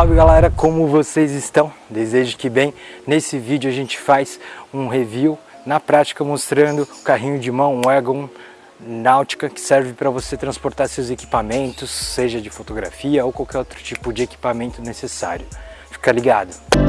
Salve galera, como vocês estão? Desejo que bem. Nesse vídeo a gente faz um review na prática mostrando o carrinho de mão, um Wagon Náutica que serve para você transportar seus equipamentos, seja de fotografia ou qualquer outro tipo de equipamento necessário. Fica ligado!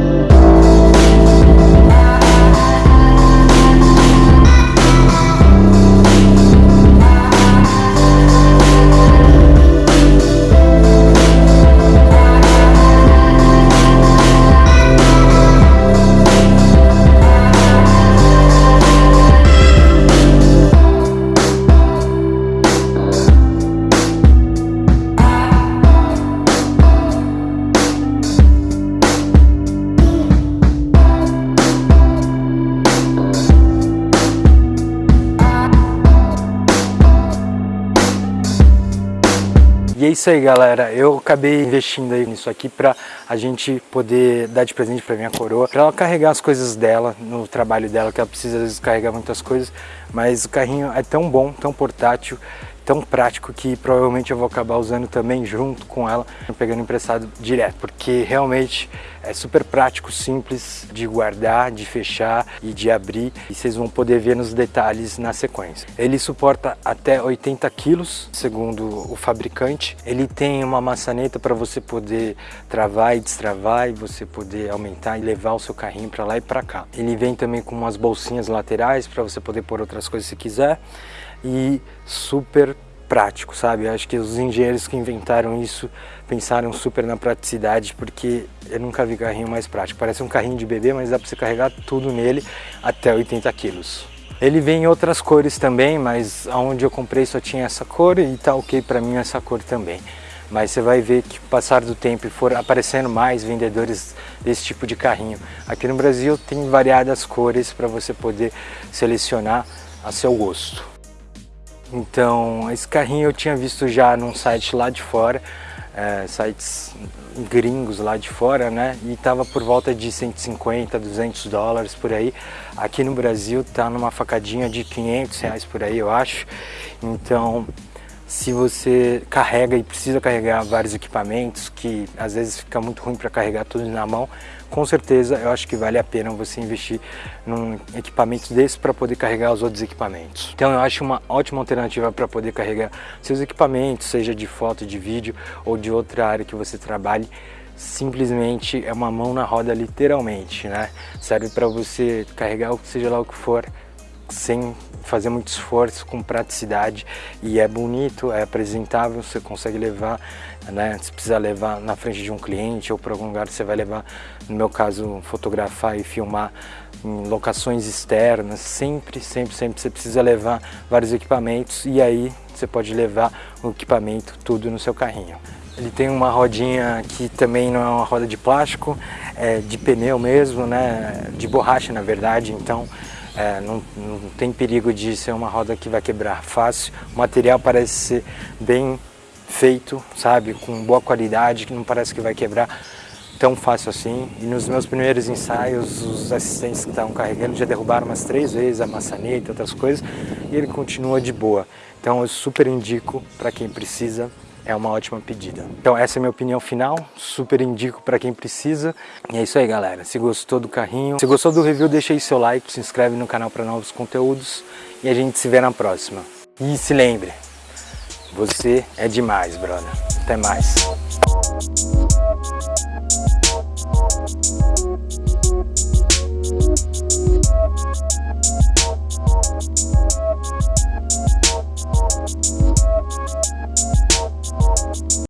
Isso aí galera, eu acabei investindo aí nisso aqui pra a gente poder dar de presente pra minha coroa, pra ela carregar as coisas dela, no trabalho dela, que ela precisa às vezes carregar muitas coisas, mas o carrinho é tão bom, tão portátil, tão prático que provavelmente eu vou acabar usando também junto com ela, pegando emprestado direto, porque realmente é super prático, simples de guardar, de fechar e de abrir e vocês vão poder ver nos detalhes na sequência. Ele suporta até 80 quilos, segundo o fabricante. Ele tem uma maçaneta para você poder travar e destravar e você poder aumentar e levar o seu carrinho para lá e para cá. Ele vem também com umas bolsinhas laterais para você poder pôr outras coisas se quiser e super prático, sabe? Eu acho que os engenheiros que inventaram isso pensaram super na praticidade, porque eu nunca vi carrinho mais prático. Parece um carrinho de bebê, mas dá para você carregar tudo nele até 80 quilos. Ele vem em outras cores também, mas aonde eu comprei só tinha essa cor e tá ok para mim essa cor também. Mas você vai ver que passar do tempo for aparecendo mais vendedores desse tipo de carrinho. Aqui no Brasil tem variadas cores para você poder selecionar a seu gosto. Então, esse carrinho eu tinha visto já num site lá de fora, é, sites gringos lá de fora, né? E tava por volta de 150, 200 dólares por aí. Aqui no Brasil tá numa facadinha de 500 reais por aí, eu acho. Então, se você carrega e precisa carregar vários equipamentos, que às vezes fica muito ruim para carregar tudo na mão, com certeza eu acho que vale a pena você investir num equipamento desse para poder carregar os outros equipamentos. Então eu acho uma ótima alternativa para poder carregar seus equipamentos, seja de foto, de vídeo ou de outra área que você trabalhe, simplesmente é uma mão na roda literalmente, né? Serve para você carregar seja lá o que for, sem fazer muito esforço, com praticidade. E é bonito, é apresentável, você consegue levar, né, se precisa levar na frente de um cliente ou para algum lugar você vai levar, no meu caso, fotografar e filmar em locações externas, sempre, sempre, sempre você precisa levar vários equipamentos e aí você pode levar o equipamento tudo no seu carrinho. Ele tem uma rodinha que também não é uma roda de plástico, é de pneu mesmo, né, de borracha na verdade, então é, não, não, tem perigo de ser uma roda que vai quebrar fácil. O material parece ser bem feito, sabe, com boa qualidade, que não parece que vai quebrar tão fácil assim. E nos meus primeiros ensaios, os assistentes que estavam carregando já derrubaram umas três vezes a maçaneta, outras coisas, e ele continua de boa. Então eu super indico para quem precisa é uma ótima pedida. Então essa é a minha opinião final, super indico para quem precisa. E é isso aí galera, se gostou do carrinho, se gostou do review deixa aí seu like, se inscreve no canal para novos conteúdos e a gente se vê na próxima. E se lembre, você é demais brother, até mais.